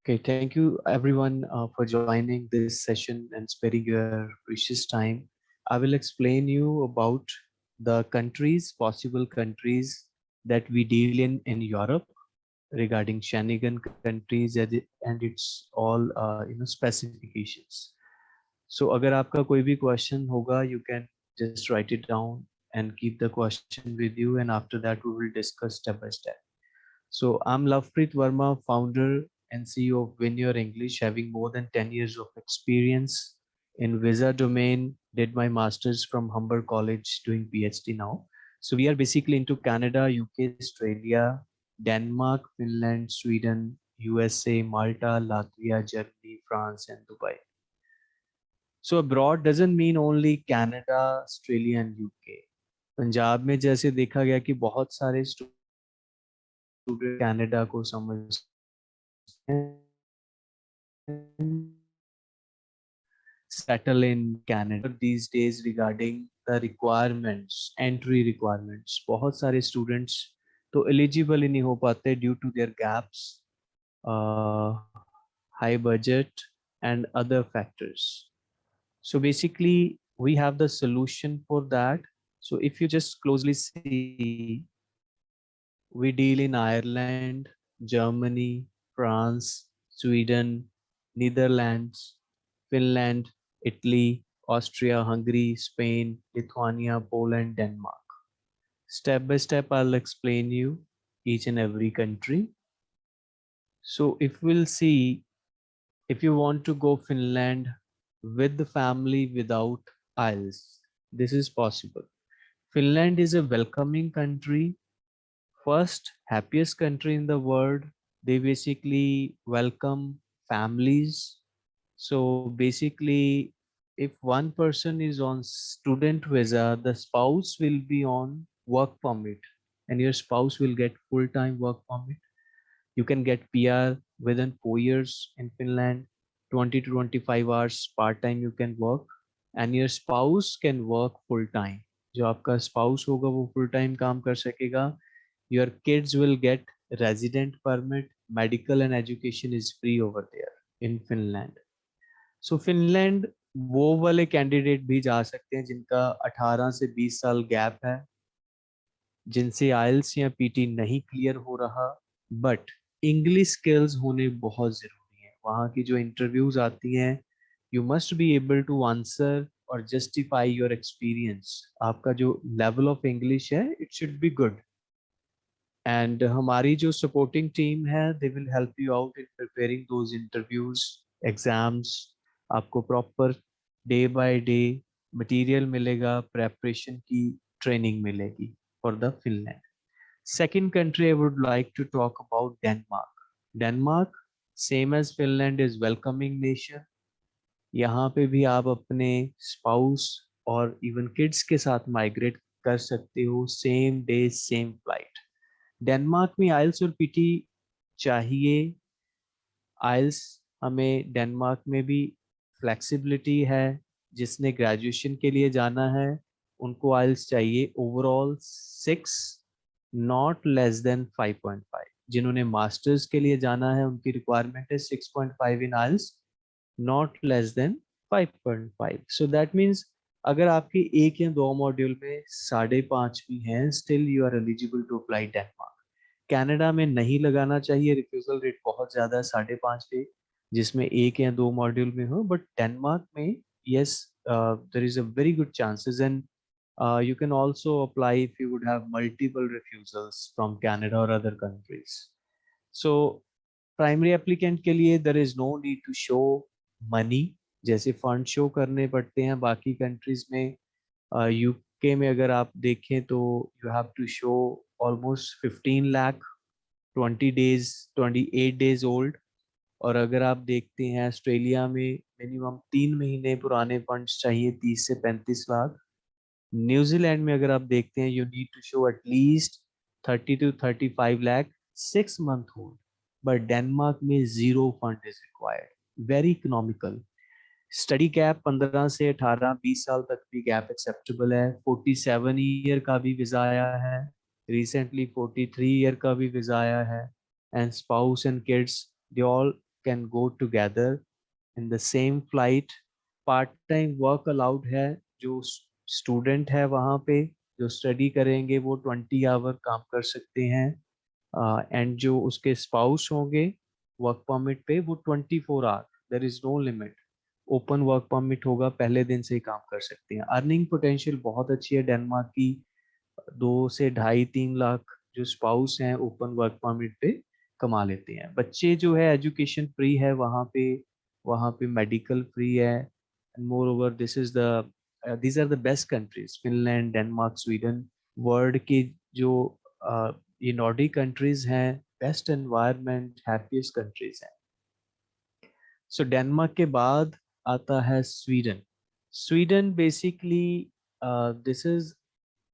Okay, thank you everyone uh, for joining this session and sparing your precious time. I will explain you about the countries, possible countries that we deal in in Europe regarding Schengen countries and its all uh, you know specifications. So अगर आपका कोई भी question होगा, you can just write it down and keep the question with you and after that we will discuss step by step. So I'm Lovepreet Verma, founder and CEO of Win Your English, having more than 10 years of experience in visa domain, did my master's from Humber College, doing PhD now. So we are basically into Canada, UK, Australia, Denmark, Finland, Sweden, USA, Malta, Latvia, Germany, France, and Dubai. So abroad doesn't mean only Canada, Australia, and UK. Punjab में जैसे देखा गया कि बहुत सारे student Canada को समझ settle in Canada these days regarding the requirements, entry requirements. बहुत सारे students तो eligible ही नहीं हो पाते due to their gaps, uh, high budget and other factors. So basically we have the solution for that. So if you just closely see, we deal in Ireland, Germany, France, Sweden, Netherlands, Finland, Italy, Austria, Hungary, Spain, Lithuania, Poland, Denmark. Step by step, I'll explain you each and every country. So if we'll see, if you want to go Finland with the family without IELTS, this is possible. Finland is a welcoming country, first happiest country in the world They basically welcome families so basically, if one person is on student visa, the spouse will be on work permit and your spouse will get full-time work permit. You can get PR within four years in Finland, 20 to 25 hours part-time you can work and your spouse can work full-time. जो आपका spouse होगा वो full-time काम कर सकेगा. Your kids will get resident permit, medical and education is free over there in Finland. So Finland वो वाले candidate भी जा सकते हैं जिनका 18 से 20 साल गैप है जिनसे आयल्स या पीटी नहीं क्लियर हो रहा बट इंग्लिश स्किल्स होने बहुत ज़रूरी है। वहाँ की जो इंटरव्यूज़ आती हैं you must be able to answer और जस्टिफाई योर एक्सपीरियंस आपका जो लेवल ऑफ़ इंग्लिश है it should be good and हमारी जो सपोर्टिंग टीम है they will help you out in preparing those interviews exams आपको proper day by day material मिलेगा preparation की ट्रेनिंग मिलेगी for the Finland second country I would like to talk about Denmark Denmark same as Finland is welcoming nation यहाँ पे भी आप अपने spouse और इवन किड्स के साथ माइग्रेट कर सकते हो same day same flight Denmark में आइल्स और पीटी चाहिए। आइल्स हमें डेनमार्क में भी फ्लेक्सिबिलिटी है, जिसने ग्रेजुएशन के लिए जाना है। उनको आइल्स चाहिए overall six, not less than 5.5 जिन्होंने मास्टर्स के लिए जाना है, उनकी रिक्वायरमेंट है 6.5 in IELTS not less than 5.5 so that means अगर आपके एक या दो मॉड्यूल में साढ़े पाँच भी हैं, still you are eligible to apply Denmark. Canada में नहीं लगाना चाहिए रिफ्यूजल रेट बहुत ज़्यादा है साढ़े पाँच पे जिसमें एक या दो मॉड्यूल में हो बट डेनमार्क में yes there is a very good chances and you can also apply if you would have multiple refusals from Canada और other countries so primary applicant के लिए there is no need to show money जैसे fund show करने पड़ते हैं बाकी countries में UK uh, में अगर आप देखें तो you have to show almost 15 lakh 20 days 28 days old. और अगर आप देखते हैं, ऑस्ट्रेलिया में मिनिमम तीन महीने पुराने फंड्स चाहिए, तीस से पैंतीस लाख। न्यूजीलैंड में अगर आप देखते हैं you need to show at least thirty two thirty five lakh six month hold but Denmark में zero fund is required very economical study gap 15 से 18 20 साल तक भी गैप एक्सेप्टेबल है। 47 ईयर का भी वीज़ा आया है। रिसेंटली 43 ईयर का भी वीज़ा आया है and spouse and kids they all can go together in the same flight. Part time work allowed है जो स्टूडेंट है वहाँ पे जो स्टडी करेंगे वो ट्वेंटी आवर काम कर सकते हैं। एंड uh, जो उसके स्पाउस होंगे वर्क परमिट पे वो twenty four hour there is no limit open work permit होगा पहले दिन से ही काम कर सकते हैं। अर्निंग पोटेंशियल बहुत अच्छी है डेनमार्क की दो से ढाई तीन लाख जो स्पाउस हैं ओपन वर्क परमिट पे कमा लेते हैं। बच्चे जो है एजुकेशन फ्री है वहाँ पे वहाँ पे मेडिकल फ्री है। Moreover this is the these are the best countries Finland Denmark Sweden world के जो uh, ये नॉर्डिक कंट्रीज़ हैं बेस्ट एनवायरनमेंट हैप्पीएस्ट कंट्रीज़ हैं। सो डेनमार्क के बाद आता है Sweden Sweden basically this is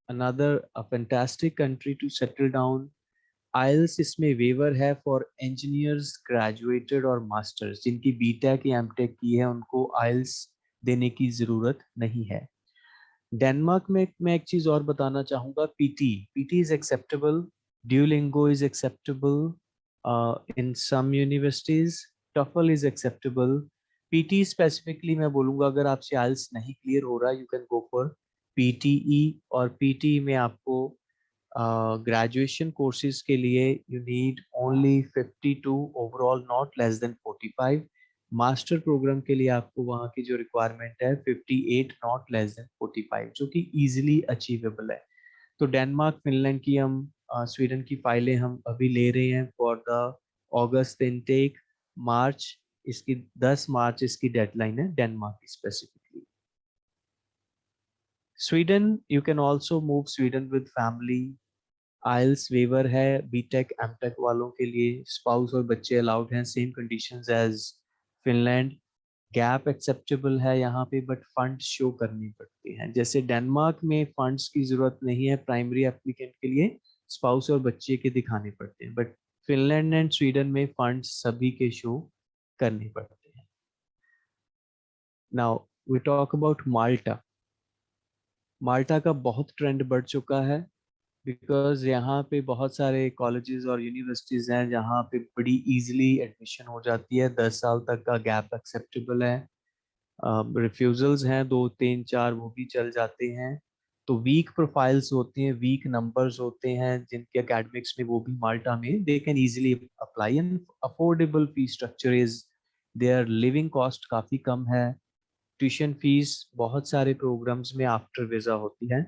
another, a fantastic country to settle down IELTS इसमें वेवर है फॉर इंजीनियर्स ग्रेजुएटेड और मास्टर्स जिनकी बीटेक या एमटेक की है, उनको आइल्स देने की ज़रूरत नहीं है। डेनमार्क में मैं एक चीज़ और बताना चाहूँगा PTE PTE is acceptable Duolingo is acceptable in some universities TOEFL is acceptable PTE specifically मैं बोलूँगा, अगर आपसे आइल्स नहीं क्लियर हो रहा you can go for PTE और पीटी में आपको ग्रेजुएशन uh, कोर्सेज के लिए you need only 52 overall not less than 45 master program के लिए आपको वहाँ की जो रिक्वायरमेंट है 58 नॉट लेस देन 45 जो कि इजीली अचीवेबल है। तो डेनमार्क फिनलैंड की हम स्वीडन की फाइलें हम अभी ले रहे हैं for the August intake March इसकी 10 मार्च इसकी डेडलाइन है डेनमार्क की specifically Sweden you can also move Sweden with family IELTS waiver है बीटेक एमटेक वालों के लिए स्पाउस और बच्चे अलाउड हैं same conditions as Finland gap acceptable है यहाँ पे बट फंड शो करनी पड़ती हैं। जैसे डेनमार्क में फंड्स की ज़रूरत नहीं है प्राइमरी एप्लीकेंट के लिए स्पाउस और बच्चे के दिखाने पड़ते हैं। बट फिनलैंड एंड स्वीडन में फंड सभी के शो करने पड़ते हैं। Now we talk about Malta Malta का बहुत ट्रेंड बढ़ चुका है बिकॉज़ यहाँ पे बहुत सारे कॉलेजेस और यूनिवर्सिटीज़ हैं जहाँ पे बड़ी इजीली एडमिशन हो जाती है। दस साल तक का गैप एक्सेप्टेबल है। रिफ्यूज़ल्स हैं, दो, तीन, चार, वो भी चल जाते हैं। तो वीक प्रोफाइल्स होते हैं वीक नंबर्स होते हैं, जिनके अकेडमिक्स में वो भी माल्टा में they can easily apply and affordable fee structure is there living cost काफ़ी कम है। ट्यूशन फ़ीस बहुत सारे प्रोग्राम्स में आफ्टर वीज़ा होती है।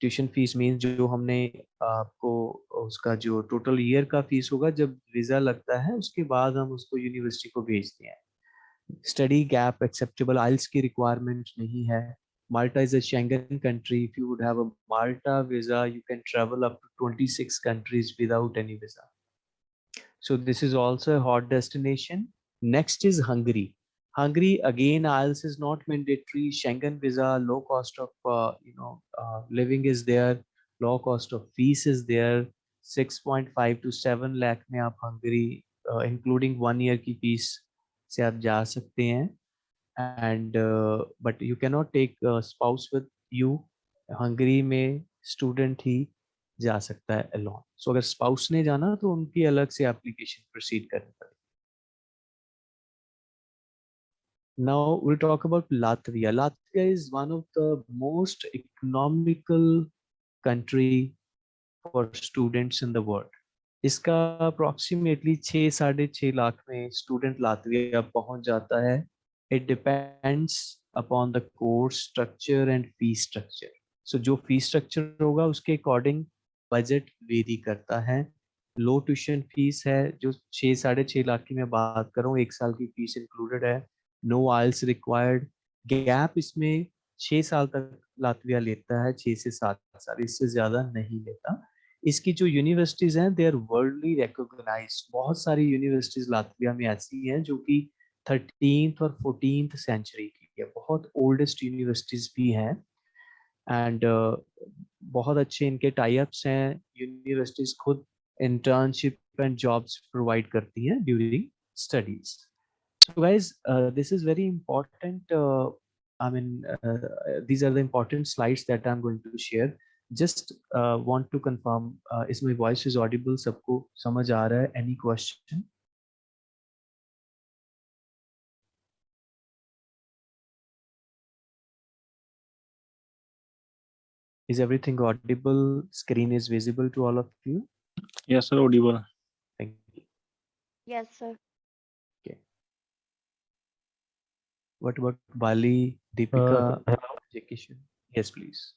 ट्यूशन फ़ीस मीन्स जो हमने आपको उसका जो टोटल ईयर का फ़ीस होगा, जब वीज़ा लगता है, उसके बाद हम उसको यूनिवर्सिटी को भेजते हैं। स्टडी गैप एक्सेप्टेबल, आइल्स की रिक्वायरमेंट नहीं है। माल्टा इज़ अंगन country, if you would a Malta visa, you can travel up six countries without any visa. So this is also hot destination. Next is Hungary. Hungary again IELTS is not mandatory. Schengen visa, low cost of uh, you know uh, living is there, low cost of fees is there. 6.5 to 7 lakh में आप uh, including one year की fees से आप जा सकते हैं and uh, but you cannot take a spouse with you. Hungary में student ही जा सकता है alone. So अगर spouse ने जाना तो उनकी अलग से application proceed करनी पड़ेगी. Now, we'll talk about Latvia. Latvia is one of the most economical country for students in the world. इसका अप्रोक्सीमेटली छः साढ़े छः लाख में स्टूडेंट लातविया पहुँच जाता है it depends upon the course structure and fee structure so जो fee structure होगा उसके अकॉर्डिंग बजट वेरी करता है लो ट्यूशन फ़ीस है जो छः साढ़े छः लाख की मैं बात करूँ एक साल की फ़ीस इंक्लूडेड है नो आइल्स रिक्वायर्ड गैप इसमें छः साल तक लातविया लेता है छः से सात साल इससे ज़्यादा नहीं लेता। इसकी जो यूनिवर्सिटीज़ हैं दे आर वर्ल्डली रिकोगनाइज बहुत सारी यूनिवर्सिटीज़ लातविया में ऐसी हैं जो कि थर्टीन और फोर्टीन सेंचुरी की है। बहुत ओल्डेस्ट यूनिवर्सिटीज़ भी हैं। एंड uh, बहुत अच्छे इनके टाइप्स हैं। यूनिवर्सिटीज़ खुद इंटर्नशिप एंड जॉब्स प्रोवाइड करती हैं during studies So guys, uh, this is very important. Uh, I mean, uh, these are the important slides that I'm going to share. Just uh, want to confirm, uh, is my voice is audible? Sabko samajh aa raha hai? Any question? Is everything audible? Screen is visible to all of you? Yes, sir, audible. Thank you. Yes, sir. What about Bali, Deepika, Uh, Jakishan? Yes, please.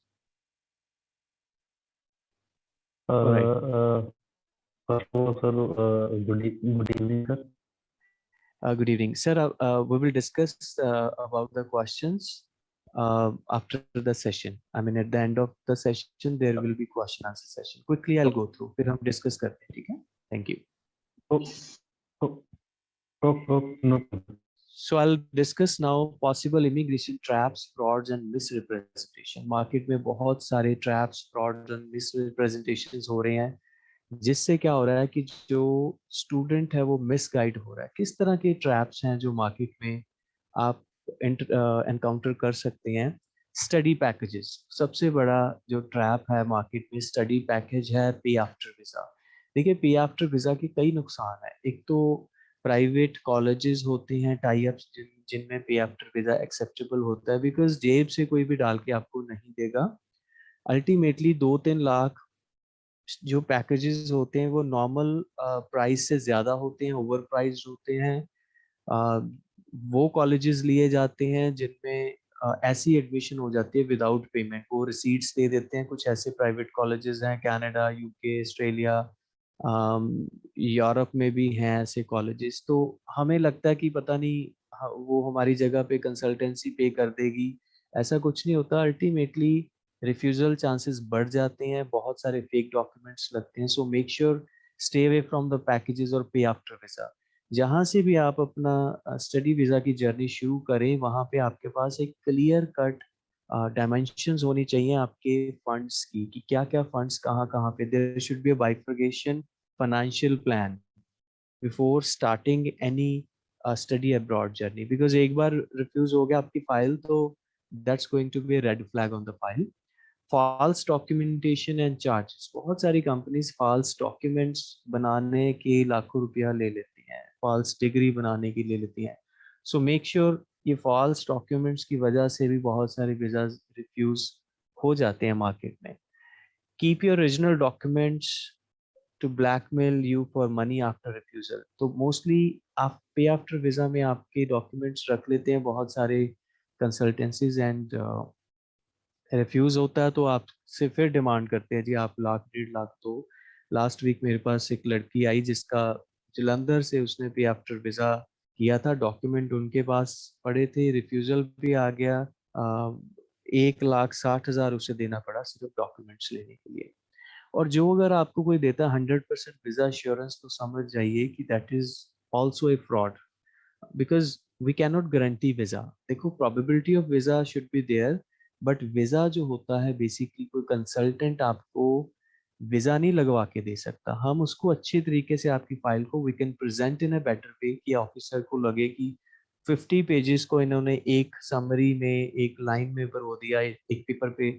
uh, Alright. uh, first of all, sir, uh, good, e- good evening, sir. Uh, good evening, sir. Uh, uh, we will discuss uh, about the questions uh, after the session. I mean, at the end of the session, there will be question answer session. Quickly, I'll go through. फिर हम discuss करते हैं, ठीक है? Thank you. Oh, oh, oh, oh, no. So I'll discuss now possible immigration traps, frauds and misrepresentation. Market में बहुत सारे traps, frauds and misrepresentations हो रहे हैं जिससे क्या हो रहा है कि जो स्टूडेंट है वो मिसगाइड हो रहा है। किस तरह के ट्रैप्स हैं जो मार्केट में आप एनकाउंटर कर सकते हैं? स्टडी पैकेजेस सबसे बड़ा जो ट्रैप है मार्केट में स्टडी पैकेज है पे आफ्टर वीज़ा देखिए पे आफ्टर वीज़ा के कई नुकसान है। एक तो प्राइवेट कॉलेजेस होते हैं टाई अप्स जिन जिनमें पे आफ्टर वीज़ा एक्सेप्टेबल होता है बिकॉज़ जेब से कोई भी डाल के आपको नहीं देगा। अल्टीमेटली दो तीन लाख जो पैकेजेस होते हैं वो नॉर्मल प्राइस से ज़्यादा होते हैं ओवर प्राइज होते हैं। अ, वो कॉलेजेस लिए जाते हैं जिनमें अ, ऐसी एडमिशन हो जाती है विदाउट पेमेंट वो रिसीट्स दे देते हैं। कुछ ऐसे प्राइवेट कॉलेजेस हैं कनाडा यूके ऑस्ट्रेलिया यूरोप में भी हैं ऐसे कॉलेजेस तो हमें लगता है कि पता नहीं वो हमारी जगह पे कंसल्टेंसी पे कर देगी। ऐसा कुछ नहीं होता। अल्टीमेटली रिफ्यूजल चांसेस बढ़ जाते हैं, बहुत सारे फेक डॉक्यूमेंट्स लगते हैं। So make sure stay away from the packages और पे आफ्टर वीज़ा। जहाँ से भी आप अपना स्टडी वीज़ा की जर्नी शुरू करें, वहाँ पे आपके पास एक क्लियर कट डायमेंशंस होनी चाहिए आपके फंड्स की कि क्या क्या फंड्स कहाँ कहाँ पे there should be bifurcation financial plan before starting any study abroad journey because एक बार रिफ्यूज हो गया आपकी फ़ाइल तो that's going to be red flag on the file false documentation and charges बहुत सारी कंपनीज़ फॉल्स डॉक्यूमेंट्स बनाने के लाखों रुपया ले लेती हैं फॉल्स डिग्री बनाने की ले लेती हैं। सो मेक श्योर ये फॉल्स डॉक्यूमेंट्स की वजह से भी बहुत सारे वीज़ा रिफ्यूज हो जाते हैं मार्केट में। Keep your original documents to blackmail you for money after refusal तो मोस्टली आप पे आफ्टर वीज़ा में आपके डॉक्यूमेंट्स रख लेते हैं, बहुत सारे कंसल्टेंसीज एंड रिफ्यूज होता है तो आपसे फिर डिमांड करते हैं, जी आप लाख, डेढ़ लाख तो लास्ट वीक मेरे पास एक लड़की आई जिसका जलंधर से उसने पे आफ्टर वीज़ा किया था। डॉक्यूमेंट उनके पास पड़े थे। रिफ्यूजल भी आ गया। एक लाख साठ हज़ार उसे देना पड़ा सिर्फ़ डॉक्यूमेंट्स लेने के लिए। और जो अगर आपको कोई देता हंड्रेड परसेंट वीज़ा श्योरेंस तो समझ जाइए कि that is also a fraud because we cannot guarantee visa. देखो probability of visa should be there but visa जो होता है बेसिकली कोई कंसल्टेंट आपको वीज़ा नहीं लगवा के दे सकता। हम उसको अच्छे तरीके से आपकी फ़ाइल को we can present in a better way कि ऑफिसर को लगे कि 50 पेजेस को इन्होंने एक समरी में एक लाइन में भरो दिया एक पेपर पे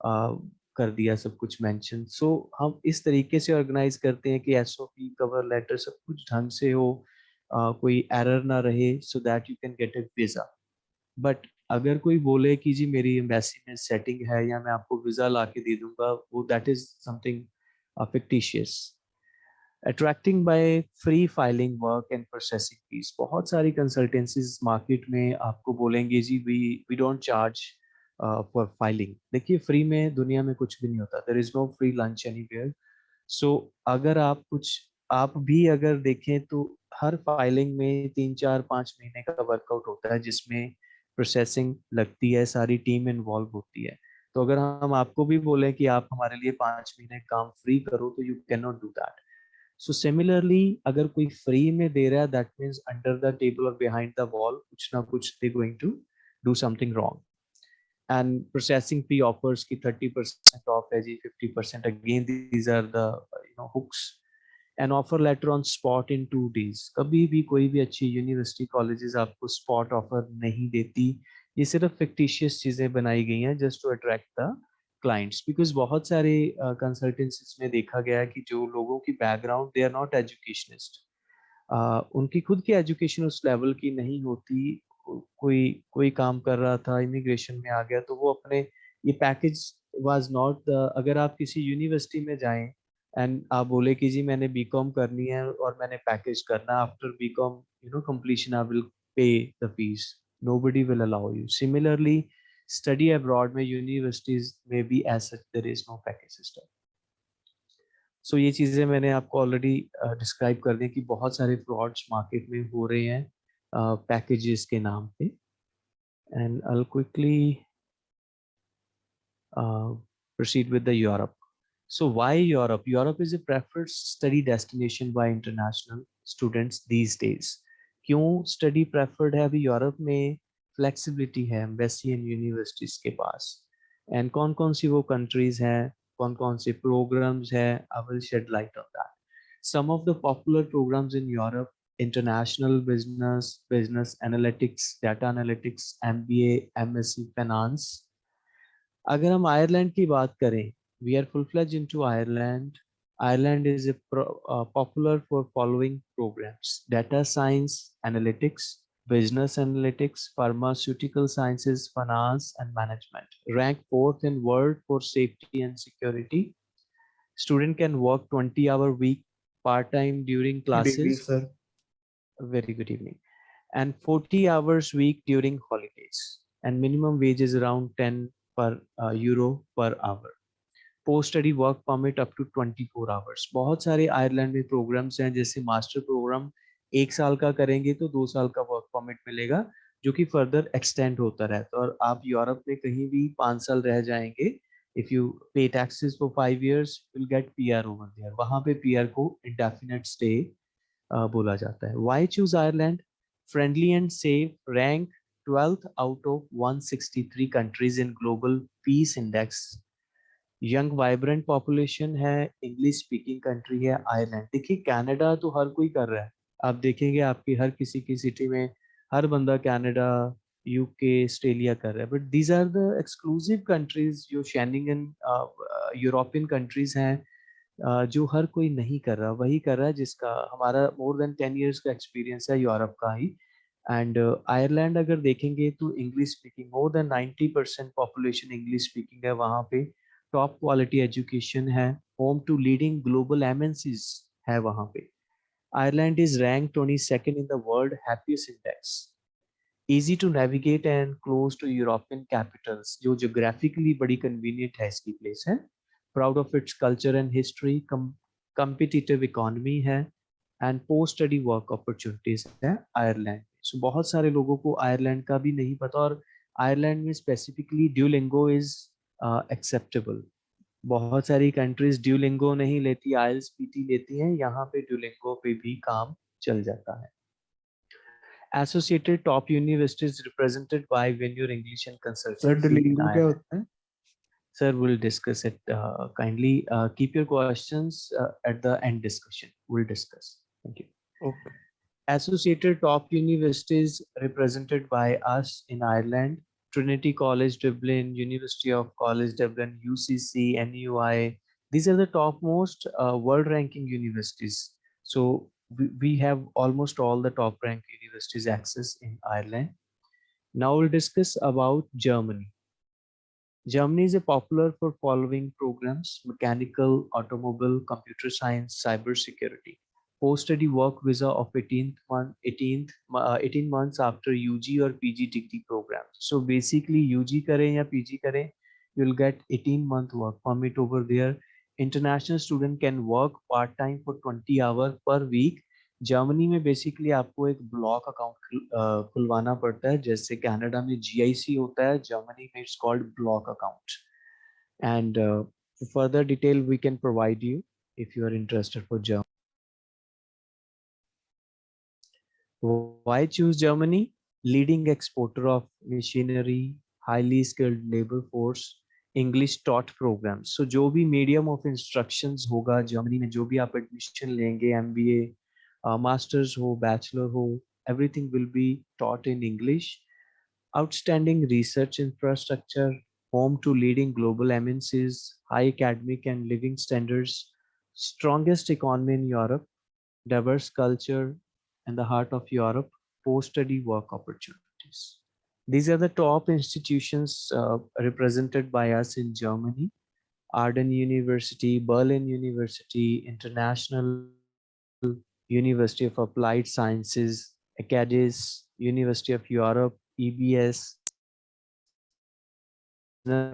आ, कर दिया सब कुछ मेंशन सो so, हम इस तरीके से ऑर्गेनाइज करते हैं कि एसओपी कवर लेटर सब कुछ ढंग से हो आ, कोई एरर ना रहे so that you can get a visa but अगर कोई बोले कि जी मेरी एम्बेसी में सेटिंग है या मैं आपको वीज़ा ला के दे दूँगा, वो that is something fictitious attracting by free filing work and processing fees बहुत सारी कंसल्टेंसीज मार्केट में आपको बोलेंगे जी we we don't charge for filing देखिए फ्री में दुनिया में कुछ भी नहीं होता। There is no free lunch anywhere so अगर आप कुछ, आप भी अगर देखें तो हर फाइलिंग में तीन, चार, पाँच महीने का वर्कआउट होता है जिसमें प्रोसेसिंग लगती है, सारी टीम इन्वॉल्व होती है। तो अगर हम आपको भी बोले कि आप हमारे लिए पाँच महीने काम फ्री करो तो you can not do that so similarly अगर कोई फ्री में दे रहा है that means under the table और बिहाइंड द वॉल कुछ ना कुछ they going to do something wrong and processing fee offers की थर्टी परसेंट ऑफ़ है जी fifty percent again these are the you know hooks an offer letter on spot in two days कभी भी कोई भी अच्छी यूनिवर्सिटी कॉलेजेस आपको spot offer नहीं देती। ये सिर्फ़ फिक्टिशियस चीज़ें बनाई गई हैं just to attract the clients because बहुत सारे कंसल्टेंसीज में देखा गया है कि जो लोगों की background they are not educationist उनकी खुद की एजुकेशन उस लेवल की नहीं होती। कोई कोई काम कर रहा था इमिग्रेशन में आ गया तो वो अपने, ये पैकेज was नॉट अगर आप किसी यूनिवर्सिटी में जाएँ एंड आप बोले कि जी मैंने बी कॉम करनी है और मैंने पैकेज करना after B Com you know completion I will pay the fees nobody will allow you similarly study abroad में यूनिवर्सिटीज में भी as such there is no package system सो ये चीज़ें मैंने आपको ऑलरेडी डिस्क्राइब uh, कर दें कि बहुत सारे फ्रॉड्स मार्केट में हो रहे हैं पैकेजेस uh, के नाम पे। And I'll quickly proceed with the Europe So why Europe? Europe is a preferred study destination by international students these days. क्यों study preferred है अभी यूरोप में flexibility है एम्बेसी एंड यूनिवर्सिटीज के पास एंड कौन कौन सी वो कंट्रीज़ हैं कौन कौन से programs है I will shed light on that. Some of the popular programs in Europe international business, business analytics, data analytics, MBA, MSc finance. अगर हम आयरलैंड की बात करें we are full-fledged into Ireland. Ireland is a pro, uh, popular for following programs: data science, analytics, business analytics, pharmaceutical sciences, finance, and management. Ranked fourth in world for safety and security. Student can work 20 hour week part-time during classes. Good evening, sir. Very good evening. And 40 hours week during holidays. And minimum wage is around 10 per uh, euro per hour. Post study work permit up to 24 hours बहुत सारे Ireland में programmes हैं, जैसे master programme एक साल का करेंगे तो दो साल का वर्क परमिट मिलेगा, जो कि फर्दर एक्सटेंड होता रहता है। और आप यूरोप में कहीं भी पाँच साल रह जाएँगे if you pay taxes for five years will get PR over there वहाँ पे पीआर को इंडेफिनेट स्टे बोला जाता है। Why choose Ireland friendly and safe rank 12th out of 163 countries in global peace index young vibrant population है English speaking country है Ireland देखिए Canada तो हर कोई कर रहा है। आप देखेंगे आपकी हर किसी की सिटी में हर बंदा कनाडा यूके ऑस्ट्रेलिया कर रहा है। But these are the exclusive countries जो शेनिंगन यूरोपियन कंट्रीज़ हैं uh, जो हर कोई नहीं कर रहा। वही कर रहा है जिसका हमारा मोर देन टेन ईयर्स का एक्सपीरियंस है यूरोप का ही। एंड आयरलैंड uh, अगर देखेंगे तो English speaking more than 90 percent population English speaking है वहाँ पे। टॉप क्वालिटी एजुकेशन है home to leading global MNCs है वहाँ पे। Ireland is rank twenty second in world world index easy to navigate and close to European capitals जो geographically बड़ी convenient है इसकी प्लेस है। Proud of its culture and history competitive economy है and post study work opportunities है Ireland so बहुत सारे लोगों को आयरलैंड का भी नहीं पता और आयरलैंड में स्पेसिफिकली ड्यूलिंगो इज़ एक्सेप्टेबल बहुत सारी कंट्रीज़ ड्यूलिंगो नहीं लेती आयल्स पीटी लेती हैं यहाँ पे ड्यूलिंगो पे भी काम चल जाता है। Associated top universities represented by वेन्यूर English and consult sir will discuss it kindly keep your questions at the end discussion will discuss thank you okay associated top universities represented by us in Ireland Trinity College Dublin, University of College Dublin, UCC, NUI. These are the topmost uh, world ranking universities. So we, we have almost all the top ranked universities access in Ireland. Now we'll discuss about Germany. Germany is a popular for following programs, mechanical, automobile, computer science, cyber security. Post-study work visa of 18th month, 18th, uh, 18 months after UG or PG degree program. So basically UG करें या PG करें, you'll get 18 month work permit over there. International student can work part time for 20 hours per week. Germany में basically आपको एक block account खुलवाना पड़ता है जैसे कनाडा में जीआईसी होता है जर्मनी में it's called block account and further detail we can provide you if you are interested for Germany. Why choose Germany? Leading exporter of machinery, highly skilled labor force, English taught programs. So जो भी medium of instructions होगा Germany में जो भी आप admission लेंगे MBA, uh, masters हो, bachelor हो, everything will be taught in English. Outstanding research infrastructure, home to leading global MNCs, high academic and living standards, strongest economy in Europe, diverse culture, and the heart of Europe, post-study work opportunities. These are the top institutions uh, represented by us in Germany. Arden University, Berlin University, International University of Applied Sciences, Acadis, University of Europe, EBS,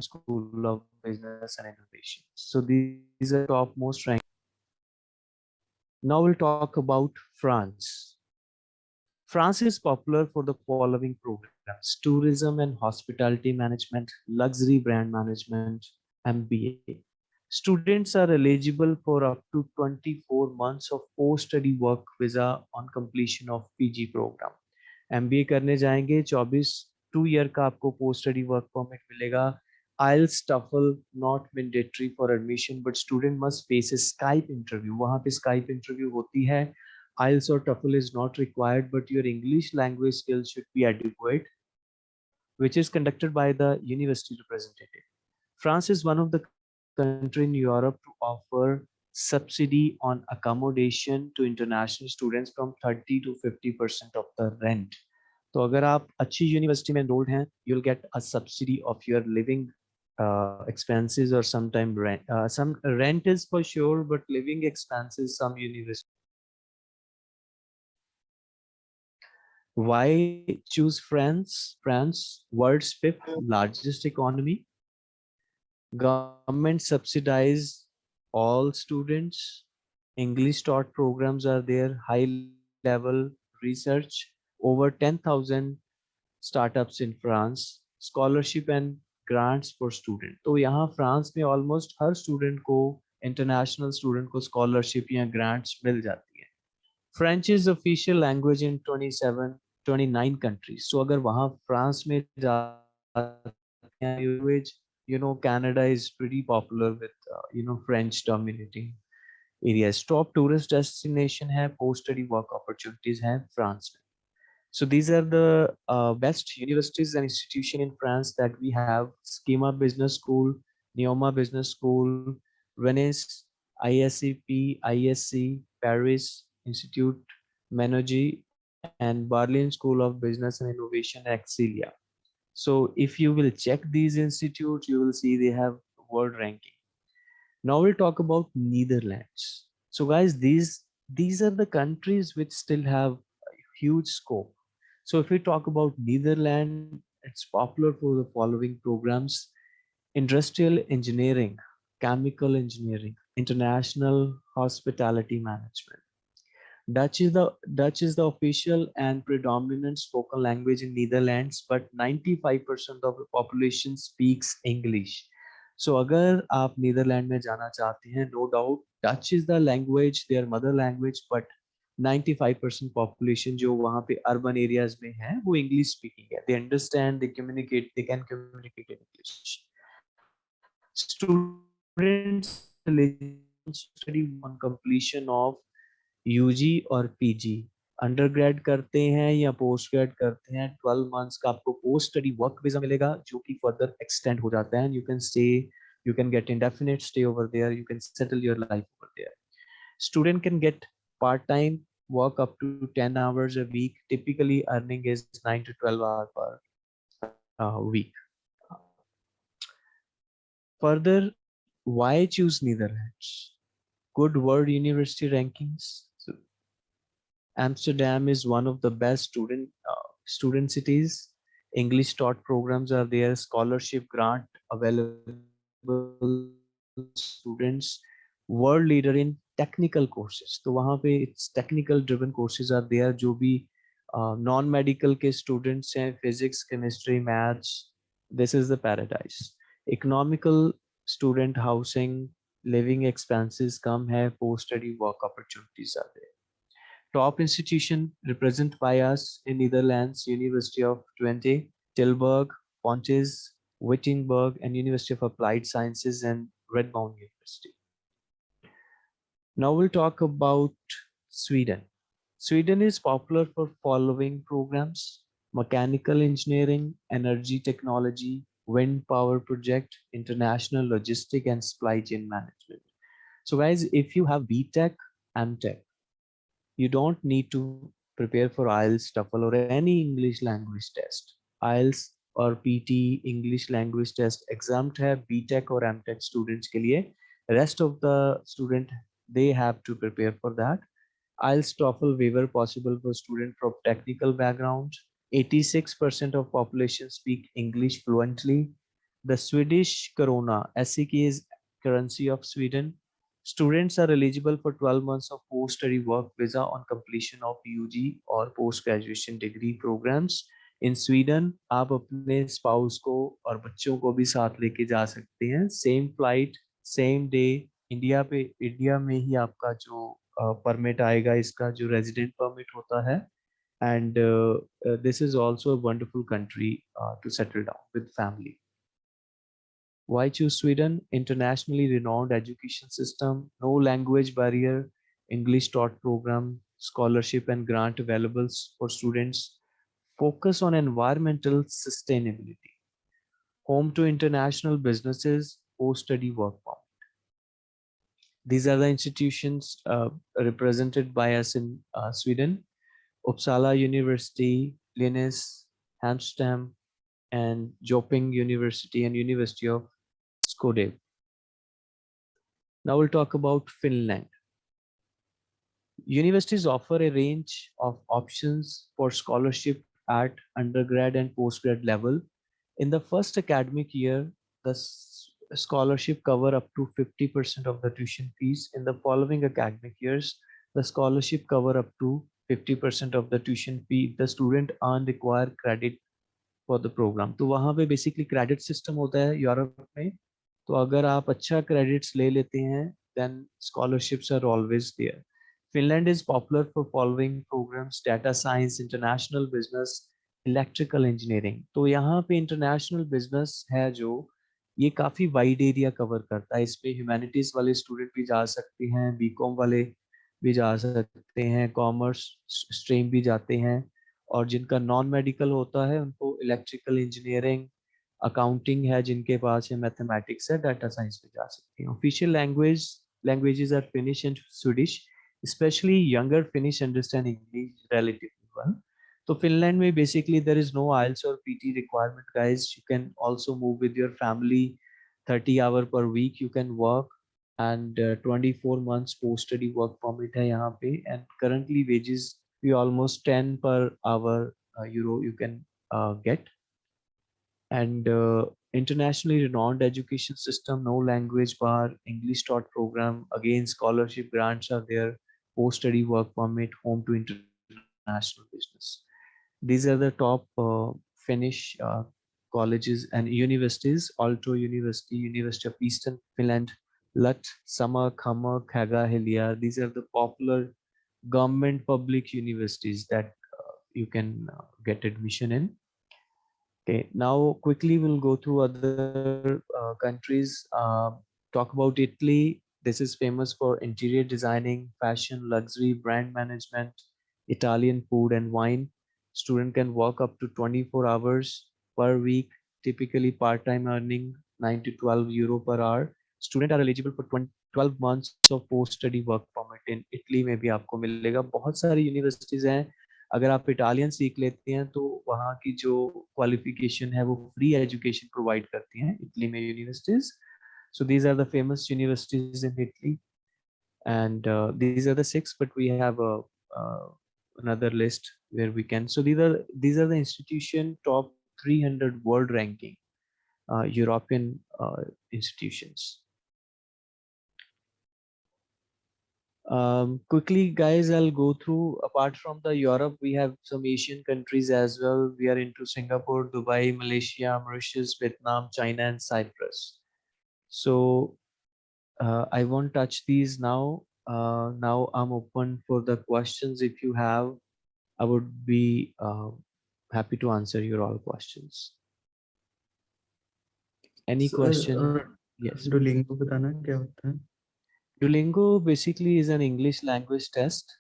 School of Business and Innovation. So these are top most ranked. Now we'll talk about France. France is popular for the following programs, tourism and hospitality management, luxury brand management, MBA. Students are eligible for up to 24 months of post-study work visa on completion of PG program. MBA करने जाएंगे 24 two year का आपको post study work permit मिलेगा IELTS TOEFL not mandatory for admission but student must face a Skype interview वहाँ पे Skype interview होती है IELTS or TOEFL is not required but your English language skills should be adequate which is conducted by the university representative France is one of the country in Europe to offer subsidy on accommodation to international students from 30 to 50 percent of the rent. तो अगर आप अच्छी university में enrolled हैं, you'll get a subsidy of your living uh, expenses or sometime rent. Uh, some rent is for sure, but living expenses some university. Why choose France? France, world's fifth largest economy, government subsidize all students english taught programs are there high level research over 10000 startups in france scholarship and grants for student तो यहाँ France में almost हर student को international student को scholarship या grants मिल जाती है French is official language in 27 29 countries. So agar wahan france mein language you know canada is pretty popular with uh, you know french dominating areas. Top tourist destination have post study work opportunities have france. So these are the uh, best universities and institution in France that we have. Schema Business School, Neoma Business School, Venice, ISCP, ISC, Paris Institute, Menergy, and Berlin School of Business and Innovation, Exilia. So if you will check these institutes, you will see they have world ranking. Now we'll talk about Netherlands. So guys, these these are the countries which still have huge scope. So if we talk about Netherlands, it's popular for the following programs, industrial engineering, chemical engineering, international hospitality management, Dutch is the Dutch is the official and predominant spoken language in Netherlands, but 95% of the population speaks English. So अगर आप Netherlands में जाना चाहते हैं no doubt Dutch is the language their mother language but 95% population जो वहाँ पे urban areas में है वो English speaking है they understand they communicate they can communicate in English students study on completion of UG और पीजी अंडरग्रेड करते हैं या पोस्ट ग्रेड करते हैं 12 मंथ्स का आपको पोस्ट स्टडी वर्क वीज़ा मिलेगा, जो कि फर्दर एक्सटेंड हो जाता है you can stay you can get indefinite stay over there you can settle your life over there student can get part time work up to 10 hours a week typically earning is 9 to 12 hour per week further why choose Netherlands good world university rankings Amsterdam is one of the best student uh, student cities. English taught programs are there, scholarship grant available students, world leader in technical courses. तो वहाँ पे it's technical driven courses are there जो भी uh, non-medical के students हैं physics, chemistry, maths. This is the paradise. Economical student housing, living expenses come है, post-study work opportunities are there top institution represented by us in Netherlands, University of Twente, Tilburg, Pontes, Wittenberg, and University of Applied Sciences and Redmond University. Now we'll talk about Sweden. Sweden is popular for following programs, mechanical engineering, energy technology, wind power project, international logistic and supply chain management. So guys, if you have BTech, MTech, you don't need to prepare for IELTS, TOEFL or any English language test. IELTS और PT English language test exempt है BTech और MTech students के लिए rest of the student they have to prepare for that IELTS TOEFL waiver possible for student from technical background 86% of population speak English fluently the Swedish corona SEK is currency of Sweden Students are eligible for 12 months of post-study work visa on completion of UG or post-graduation degree programs. In Sweden, आप अपने spouse को और बच्चों को भी साथ लेके जा सकते हैं same flight same day India पे इंडिया में ही आपका जो परमिट uh, आएगा इसका जो रेजिडेंट परमिट होता है and this is also a wonderful country to settle down with family Why choose Sweden? Internationally renowned education system, no language barrier, English taught program, scholarship and grant available for students, focus on environmental sustainability, home to international businesses, post-study work permit. These are the institutions uh, represented by us in uh, Sweden, Uppsala University, Linus, Hamstam, and Joping University and University of Skodev. Now we'll talk about Finland. Universities offer a range of options for scholarship at undergrad and postgrad level. In the first academic year, the scholarship cover up to 50% of the tuition fees. In the following academic years, the scholarship cover up to 50% of the tuition fee. The student earn required credit for the program. तो वहाँ पे basically credit system होता है Europe में तो अगर आप अच्छा क्रेडिट्स ले लेते हैं then scholarships are always there finland is popular for following programs data science international business electrical engineering तो यहाँ पे international business है जो ये काफ़ी वाइड एरिया कवर करता है इसमें ह्यूमैनिटीज वाले स्टूडेंट भी जा सकते हैं बीकॉम वाले भी जा सकते हैं कॉमर्स स्ट्रीम भी जाते हैं और जिनका नॉन मेडिकल होता है उनको इलेक्ट्रिकल इंजीनियरिंग अकाउंटिंग है जिनके पास है मैथमेटिक्स है डाटा साइंस पे जा सकते हैं official language languages are Finnish and Swedish specially younger Finnish understand English relatively well तो फिनलैंड में basically there is no IELTS और PT requirement guys you can also move with your family 30 hour per week you can work and uh, 24 months post study work permit hai yahan pe and currently wages we almost 10 per hour uh, euro you can uh, get and uh, internationally renowned education system, no language bar, English taught program, again scholarship grants are there, post-study work permit, home to international business. These are the top uh, Finnish uh, colleges and universities, alto University, University of Eastern Finland, LUT, Sama, Kama, Kaga, Helia. These are the popular government public universities that uh, you can uh, get admission in. Okay, now quickly we'll go through other uh, countries. Uh, talk about Italy. This is famous for interior designing, fashion, luxury, brand management, Italian food and wine. Student can work up to 24 hours per week, typically part-time earning 9 to 12 euro per hour. Student are eligible for 20, 12 months of post-study work permit in Italy में भी आपको मिलेगा बहुत सारी universities हैं अगर आप Italian सीख लेते हैं तो वहाँ की जो क्वालिफिकेशन है वो फ्री एजुकेशन प्रोवाइड करती हैं इटली में universities so these are the famous universities in italy and uh, these are the six but uh, another list where we can so these are these are the institution top 300 world ranking uh, european uh, institutions um, quickly guys i'll go through apart from the europe we have some asian countries as well we are into singapore dubai malaysia mauritius vietnam china and cyprus so uh, i won't touch these now uh, now i'm open for the questions if you have i would be uh, happy to answer your all questions any question uh, yes duolingo बताना क्या होता है Duolingo basically is an English language test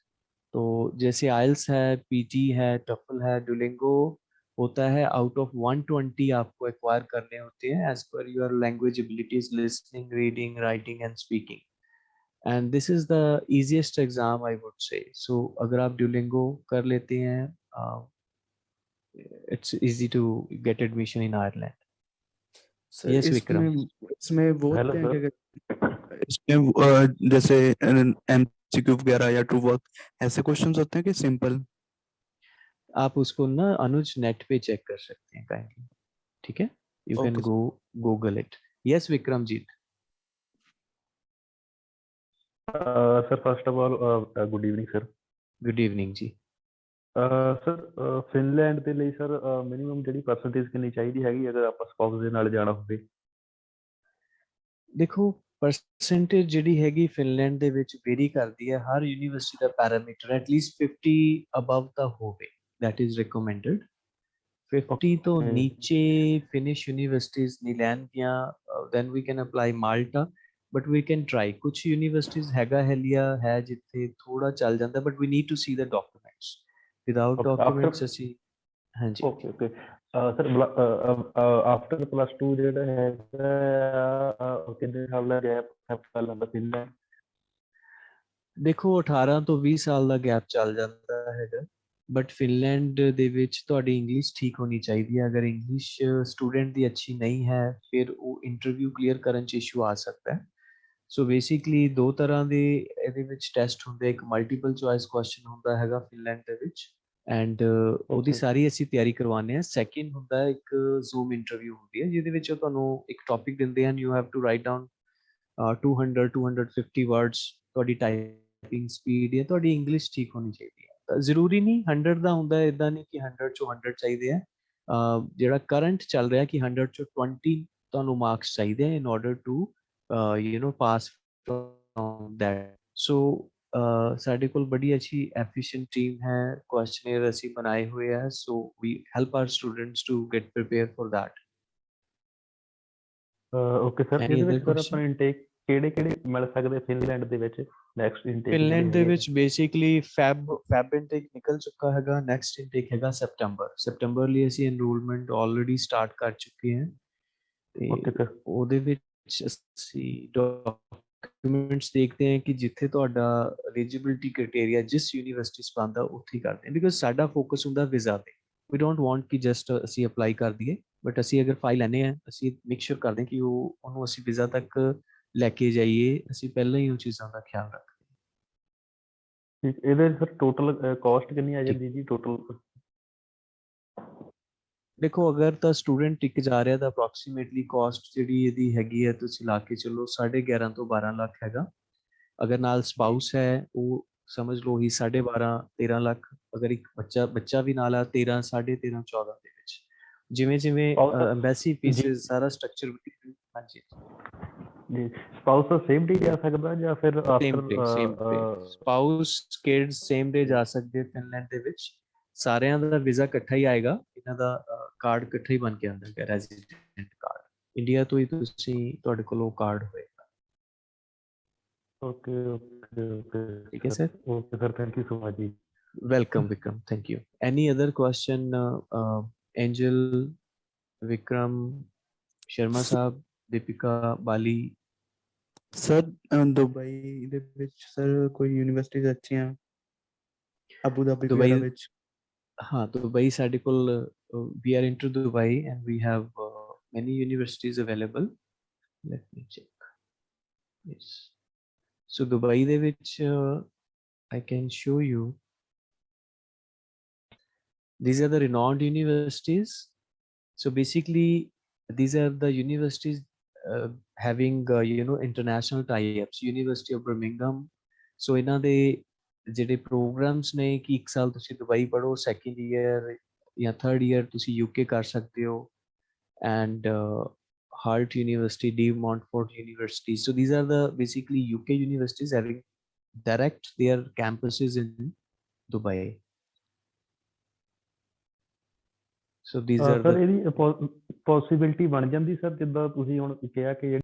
तो जैसे आइल्स है PT है TOEFL है Duolingo होता है आउट ऑफ़ 120 आपको एक्वायर करने होते हैं as per your language abilities listening reading writing and speaking and this is the easiest exam I would say so अगर आप ड्यूलिंगो कर लेते हैं it's easy to get admission in Ireland. Sir Yes, इसमें इसमें वो इसमें जैसे एमसीक्यू वगैरह या ट्रू वर्क ऐसे क्वेश्चंस होते हैं कि सिंपल आप उसको ना अनुज नेट पे चेक कर सकते हैं काइंडली ठीक है? You can go Google it yes Vikramjit Uh, sir, first of all, uh, uh, good evening, sir. Uh, Finland ਦੇ ਲਈ ਸਰ ਮਿਨੀਮਮ ਜਿਹੜੀ ਪਰਸੈਂਟੇਜ ਕਿੰਨੀ ਚਾਹੀਦੀ ਹੈਗੀ ਅਗਰ ਆਪਾਂ ਸਪਾਊਸ ਦੇ ਨਾਲ ਜਾਣਾ ਹੋਵੇ? ਦੇਖੋ ਪਰਸੈਂਟੇਜ ਜਿਹੜੀ ਹੈਗੀ ਫਿਨਲੈਂਡ ਦੇ ਵਿੱਚ ਵੇਰੀ ਕਰਦੀ ਹੈ ਹਰ ਯੂਨੀਵਰਸਿਟੀ ਦਾ ਪੈਰਾਮੀਟਰ ਐਟਲੀਸਟ 50 ਅਬਵ ਤਾਂ ਹੋਵੇ that is recommended. 50 ਤੋਂ. ਨੀਚੇ ਫਿਨਿਸ਼ ਯੂਨੀਵਰਸਿਟੀਜ਼ ਨਹੀਂ ਲੈਣਗੀਆਂ then we can apply Malta but we can try ਕੁਝ ਯੂਨੀਵਰਸਿਟੀਜ਼ ਹੈਗਾ ਹੈਲੀਆ ਹੈ ਜਿੱਥੇ ਥੋੜਾ ਚੱਲ ਜਾਂਦਾ but we need to see the documents without Okay, after- documents ਅਸੀਂ ਹਾਂਜੀ okay okay sir after plus 2 ਜਿਹੜਾ ਹੈਗਾ ਆ, ਕਿੰਨੇ ਸਾਲ ਦਾ ਗੈਪ ਹੈ ਕਰ ਲੈਂਦਾ ਫਿਨਲੈਂਡ ਦੇਖੋ 18 ਤੋਂ 20 ਸਾਲ ਦਾ ਗੈਪ ਚੱਲ ਜਾਂਦਾ ਹੈਗਾ ਬਟ ਫਿਨਲੈਂਡ ਦੇ ਵਿੱਚ ਤੁਹਾਡੀ ਇੰਗਲਿਸ਼ ਠੀਕ ਹੋਣੀ ਚਾਹੀਦੀ ਹੈ ਅਗਰ ਇੰਗਲਿਸ਼ ਸਟੂਡੈਂਟ ਦੀ ਅੱਛੀ ਨਹੀਂ ਹੈ ਫਿਰ ਉਹ ਇੰਟਰਵਿਊ ਕਲੀਅਰ ਕਰਨ ਚ ਇਸ਼ੂ ਆ ਸਕਦਾ ਹੈ ਸੋ ਬੇਸਿਕਲੀ ਦੋ ਤਰ੍ਹਾਂ ਦੇ ਇਹਦੇ ਵਿੱਚ ਟੈਸਟ ਹੁੰਦੇ ਇੱਕ ਮਲਟੀਪਲ ਚੁਆਇਸ ਕੁਐਸਚਨ ਹੁੰਦਾ ਹੈਗਾ ਫਿਨਲੈਂਡ ਦੇ ਵਿੱਚ ਐਂਡ ਉਹਦੀ. ਸਾਰੀ ਅਸੀਂ ਤਿਆਰੀ ਕਰਵਾਉਂਦੇ ਹਾਂ। ਸੈਕਿੰਡ ਹੁੰਦਾ ਇੱਕ ਜ਼ੂਮ ਇੰਟਰਵਿਊ ਹੁੰਦੀ ਹੈ ਜਿਹਦੇ ਵਿੱਚ ਉਹ ਤੁਹਾਨੂੰ ਇੱਕ ਟੌਪਿਕ ਦਿੰਦੇ ਹਨ। You have to write down 200 250 words ਤੁਹਾਡੀ ਟਾਈਪਿੰਗ ਸਪੀਡ ਜਾਂ ਤੁਹਾਡੀ ਇੰਗਲਿਸ਼ ਠੀਕ ਹੋਣੀ ਚਾਹੀਦੀ ਹੈ। ਜ਼ਰੂਰੀ ਨਹੀਂ 100 ਦਾ ਹੁੰਦਾ ਇਦਾਂ ਨਹੀਂ ਕਿ 100 ਚੋਂ 100 ਚਾਹੀਦੇ ਆ। ਜਿਹੜਾ ਕਰੰਟ ਚੱਲ ਰਿਹਾ ਕਿ 100 ਚੋਂ 20 ਤੁਹਾਨੂੰ ਮਾਰਕਸ ਚਾਹੀਦੇ ਆ in order to uh, you know pass from that so साढ़े को बड़ी अच्छी एफिशिएंट टीम है क्वेश्चनेयर ऐसी बनाए हुए है so we help our students to get prepare for that okay sir ਇਹਦੇ ਵਿੱਚ ਸਰ ਆਪਾਂ ਇਨਟੇਕ ਕਿਹੜੇ ਕਿਹੜੇ ਮਿਲ ਸਕਦੇ ਫਿਨਲੈਂਡ ਦੇ ਵਿੱਚ ਨੈਕਸਟ ਇਨਟੇਕ ਫਿਨਲੈਂਡ ਦੇ ਵਿੱਚ ਬੇਸਿਕਲੀ ਫੈਬ ਫੈਬ ਇਨਟੇਕ ਨਿਕਲ ਚੁੱਕਾ ਹੈਗਾ ਨੈਕਸਟ ਇਨਟੇਕ ਹੈਗਾ ਸੈਪਟੈਂਬਰ ਸੈਪਟੈਂਬਰ ਲਈ ਅਸੀਂ ਐਨਰੋਲਮੈਂਟ ਆਲਰੇਡੀ ਸਟਾਰਟ ਕਰ ਚੁੱਕੇ ਹਾਂ ਤੇ ਉਹਦੇ ਵਿੱਚ ਅਸੀਂ ਡਾਕੂਮੈਂਟਸ ਦੇਖਦੇ ਹਾਂ ਕਿ ਜਿੱਥੇ ਤੁਹਾਡਾ ਐਲੀਜੀਬਿਲਟੀ ਕ੍ਰਾਈਟੇਰੀਆ ਜਿਸ ਯੂਨੀਵਰਸਿਟੀ ਚ ਪਾਉਂਦਾ, ਉੱਥੇ ਕਰਦੇ ਹਾਂ ਬਿਕਾਜ਼ ਸਾਡਾ ਫੋਕਸ ਹੁੰਦਾ ਵੀਜ਼ਾ ਤੇ। ਵੀ ਡੋਂਟ ਵਾਂਟ ਕਿ ਜਸਟ ਅਸੀਂ ਅਪਲਾਈ ਕਰ ਦਈਏ ਬਟ ਅਸੀਂ ਅਗਰ ਫਾਈਲ ਲੈਨੇ ਆ ਅਸੀਂ ਮੇਕ ਸ਼ੋਰ ਕਰਦੇ ਹਾਂ ਕਿ ਉਹ, ਉਹਨੂੰ ਅਸੀਂ ਵੀਜ਼ਾ ਤੱਕ ਲੈ ਕੇ ਜਾਈਏ, ਅਸੀਂ ਪਹਿਲਾਂ ਹੀ ਉਹ ਚੀਜ਼ਾਂ ਦਾ ਖਿਆਲ ਰੱਖਦੇ ਹਾਂ। ਇਹਦੇ ਸਰ ਟੋਟਲ ਕਾਸਟ ਕਿੰਨੀ ਆ ਜਾਂਦੀ ਜੀ? ਟੋਟਲ ਦੇਖੋ ਅਗਰ ਤਾਂ ਸਟੂਡੈਂਟ ਟਿਕ ਜਾ ਰਿਹਾ ਤਾਂ ਅਪਰੋਕਸੀਮੇਟਲੀ ਕਾਸਟ ਜਿਹੜੀ ਇਹਦੀ ਹੈਗੀ ਹੈ ਤੁਸੀਂ ਲਾ ਕੇ ਚੱਲੋ 11.5 ਤੋਂ 12 ਲੱਖ ਹੈਗਾ। ਅਗਰ ਨਾਲ ਸਪਾਊਸ ਹੈ ਉਹ ਸਮਝ ਲਓ ਹੀ 12.5 13 ਲੱਖ ਅਗਰ ਇੱਕ ਬੱਚਾ ਬੱਚਾ ਵੀ ਨਾਲ ਆ 13 13.5 14 ਦੇ ਵਿੱਚ। ਜਿਵੇਂ ਜਿਵੇਂ ਐਮਬੈਸੀ ਫੀਸਿਸ ਸਾਰਾ ਸਟਰਕਚਰ ਹਾਂਜੀ। ਜੀ ਸਪਾਊਸ ਸੇਮ ਡੇ ਜਾ ਸਕਦਾ ਜਾਂ ਫਿਰ day same day spouse kids same day ਜਾ ਸਕਦੇ ਫਿਨਲੈਂਡ ਦੇ ਵਿੱਚ। ਸਾਰਿਆਂ ਦਾ ਵੀਜ਼ਾ ਇਕੱਠਾ ਹੀ ਆਏਗਾ ਇਹਨਾਂ ਦਾ ਕਾਰਡ ਇਕੱਠਾ ਹੀ ਬਣ ਕੇ ਆਉਂਦਾ ਹੈ ਰੈਜ਼ੀਡੈਂਟ ਕਾਰਡ ਇੰਡੀਆ ਤੋਂ ਹੀ ਤੁਸੀਂ ਤੁਹਾਡੇ ਕੋਲ ਉਹ ਕਾਰਡ ਹੋਏਗਾ ਓਕੇ ਓਕੇ ਓਕੇ ਠੀਕ ਹੈ sir okay sir thank you so much ਜੀ welcome vikram thank you any other question uh, uh, angel vikram sharma sahab deepika bali sir a, Dubai ਦੇ ਵਿੱਚ ਸਰ ਕੋਈ ਯੂਨੀਵਰਸਿਟੀਜ਼ ਅੱਛੀਆਂ Abu Dhabi Dubai- ਵਗੈਰਾ ਵਿੱਚ huh, Dubai Sadiqul, uh, we are into Dubai and we have uh, many universities available. Let me check. Yes. So Dubai, de which uh, I can show you. These are the renowned universities. So basically, these are the universities uh, having, uh, you know, international tie-ups. University of Birmingham. So in a, they ਜਿਹੜੇ programs ਨੇ ਕਿ ਇੱਕ ਸਾਲ ਤੁਸੀਂ Dubai ਪੜੋ second year ਜਾਂ third year ਤੁਸੀਂ UK ਕਰ ਸਕਦੇ ਹੋ and Hart University De Montfort University so these are the basically UK universities having direct their campuses in Dubai so these are sir the ਇਹਦੀ ਪੋਸਿਬਿਲਿਟੀ ਬਣ ਜਾਂਦੀ sir ਜਿੱਦਾਂ ਤੁਸੀਂ ਹੁਣ ਕਿਹਾ ਕਿ